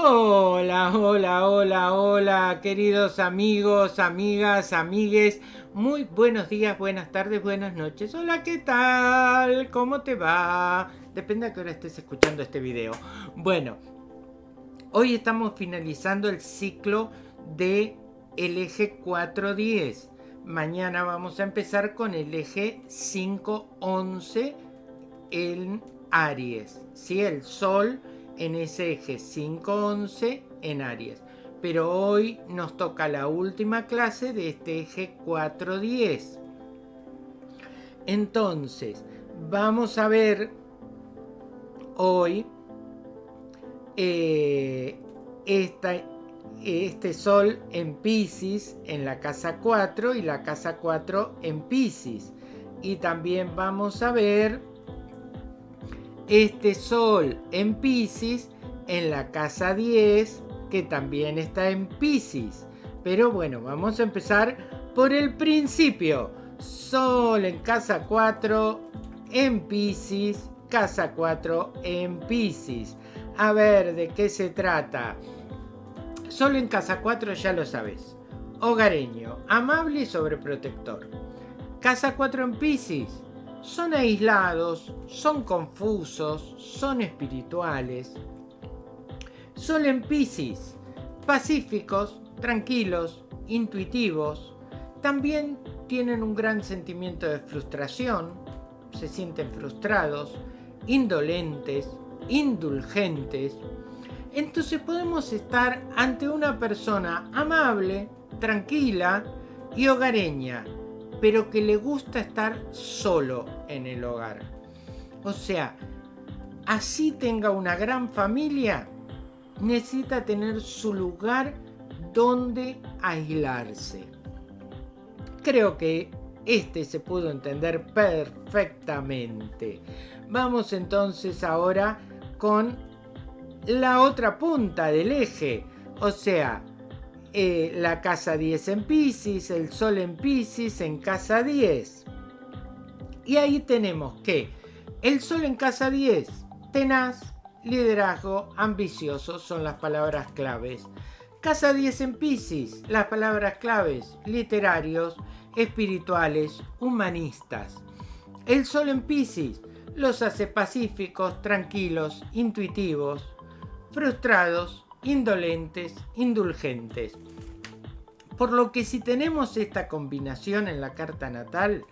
Hola, hola, hola, hola, queridos amigos, amigas, amigues. Muy buenos días, buenas tardes, buenas noches. Hola, ¿qué tal? ¿Cómo te va? Depende a qué hora estés escuchando este video. Bueno, hoy estamos finalizando el ciclo de el eje 410. Mañana vamos a empezar con el eje 511 en Aries. ¿sí? El Sol en ese eje 511 en Aries. Pero hoy nos toca la última clase de este eje 410. Entonces, vamos a ver hoy eh, este Sol en Pisces en la casa 4 y la casa 4 en Pisces. Y también vamos a ver este Sol en Pisces en la casa 10 que también está en Pisces. Pero bueno, vamos a empezar por el principio. Sol en casa 4 en Pisces, casa 4 en Pisces. A ver, ¿de qué se trata? Sol en casa 4 ya lo sabes. Hogareño, amable y sobreprotector. Casa 4 en Pisces son aislados, son confusos, son espirituales. Son en Pisces, pacíficos, tranquilos, intuitivos. También tienen un gran sentimiento de frustración, se sienten frustrados, indolentes, indulgentes. Entonces podemos estar ante una persona amable, tranquila y hogareña, pero que le gusta estar solo en el hogar. O sea, así tenga una gran familia, necesita tener su lugar donde aislarse. Creo que este se pudo entender perfectamente. Vamos entonces ahora con la otra punta del eje, o sea, eh, la casa 10 en Pisces, el Sol en Pisces en casa 10. Y ahí tenemos que el Sol en casa 10, tenaz, liderazgo, ambicioso son las palabras claves. Casa 10 en Pisces, las palabras claves, literarios, espirituales, humanistas. El Sol en Pisces los hace pacíficos, tranquilos, intuitivos, frustrados, indolentes, indulgentes. Por lo que si tenemos esta combinación en la carta natal,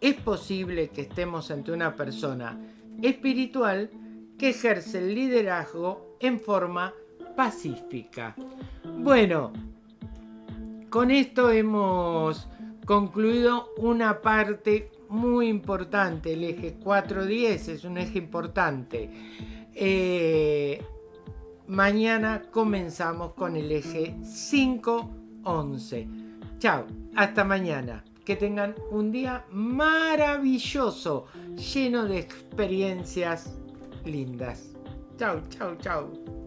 es posible que estemos ante una persona espiritual que ejerce el liderazgo en forma pacífica. Bueno, con esto hemos concluido una parte muy importante. El eje 410 es un eje importante. Eh, Mañana comenzamos con el eje 511. Chao, hasta mañana. Que tengan un día maravilloso, lleno de experiencias lindas. Chao, chao, chao.